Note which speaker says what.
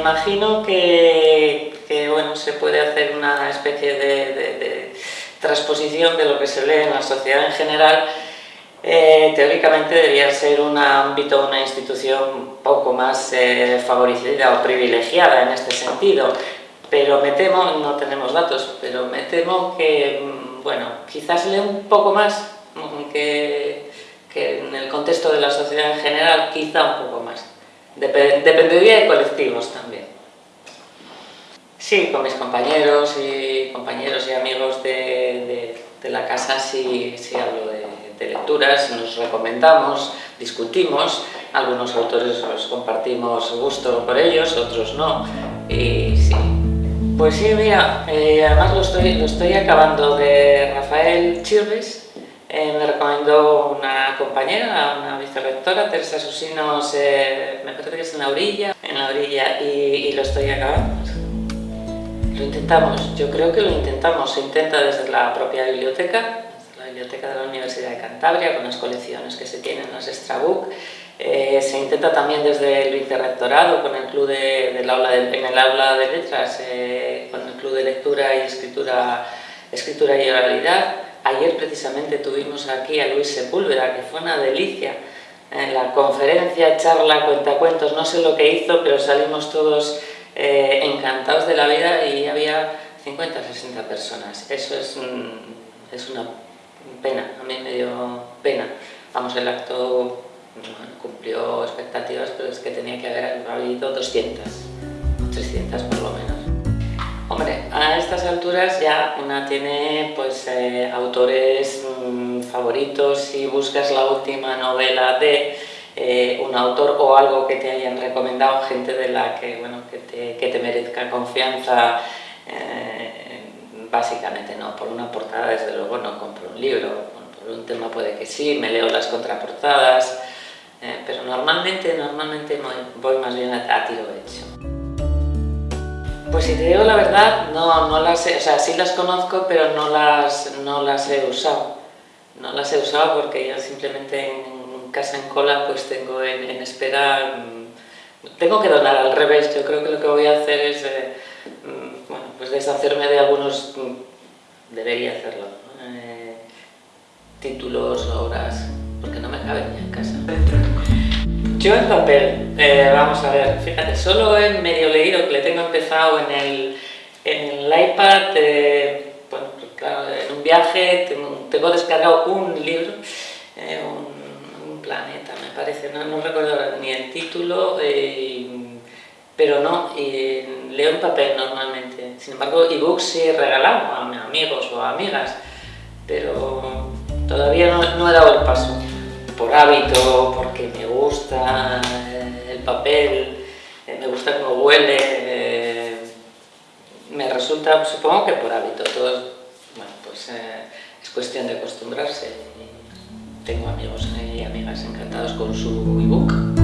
Speaker 1: imagino que, bueno, se puede hacer una especie de, transposición de lo que se lee en la sociedad en general. Eh, teóricamente debería ser un ámbito, una institución poco más eh, favorecida o privilegiada en este sentido, pero me temo, no tenemos datos, pero me temo que, mm, bueno, quizás lee un poco más que, que en el contexto de la sociedad en general, quizá un poco más. dependería de colectivos también. Sí, con mis compañeros y compañeros y amigos de, de, la casa sí, sí hablo de, de, lecturas, nos recomendamos, discutimos, algunos autores los compartimos gusto por ellos, otros no, y sí. Pues sí, mira, eh, además lo estoy, lo estoy acabando de Rafael Chirves, eh, me recomendó una compañera, una vicerrectora, Teresa Susinos, me parece que es en la orilla, en la orilla y, lo estoy acabando. Lo intentamos, yo creo que lo intentamos, se intenta desde la propia biblioteca, la biblioteca de la Universidad de Cantabria, con las colecciones que se tienen, las Extrabook, eh, se intenta también desde el vicerrectorado, con el club de, del aula en el aula de letras, eh, con el club de lectura y escritura, escritura y oralidad, Ayer precisamente tuvimos aquí a Luis Sepúlveda, que fue una delicia. En la conferencia, charla, cuentacuentos, no sé lo que hizo, pero salimos todos eh, encantados de la vida y había 50 60 personas. Eso es, es una pena, a mí me dio pena. Vamos, el acto cumplió expectativas, pero es que tenía que haber habido 200 o 300 por lo menos. Hombre, a estas alturas ya una tiene pues, eh, autores mm, favoritos, si buscas la última novela de eh, un autor o algo que te hayan recomendado, gente de la que, bueno, que, te, merezca confianza, eh, básicamente no, por una portada desde luego no compro un libro, por un tema puede que sí, me leo las contraportadas, pero normalmente, normalmente voy más bien a tiro hecho. Pues si te digo la verdad, no, no las he, o sea, sí las conozco, pero no las, no las he usado. No las he usado porque yo simplemente en casa en cola pues tengo en, espera, mm, tengo que donar al revés, yo creo que lo que voy a hacer es, eh, mm, bueno, pues deshacerme de algunos, mm, debería hacerlo, eh, títulos, obras, porque no me caben ya en casa. Yo en papel, eh, vamos a ver, fíjate, solo he medio leído, que le tengo empezado en el, en el iPad, pues en un viaje tengo, descargado un libro, eh, planeta me parece, no, recuerdo ni el título, pero no, y leo en papel normalmente. Sin embargo, ebooks sí he regalado a amigos o amigas, pero todavía no he dado el paso por hábito, porque me gusta el papel, eh, me gusta cómo huele, eh, me resulta, supongo que por hábito, todo, bueno, pues eh, es cuestión de acostumbrarse. Tengo amigos y amigas encantados con su ebook.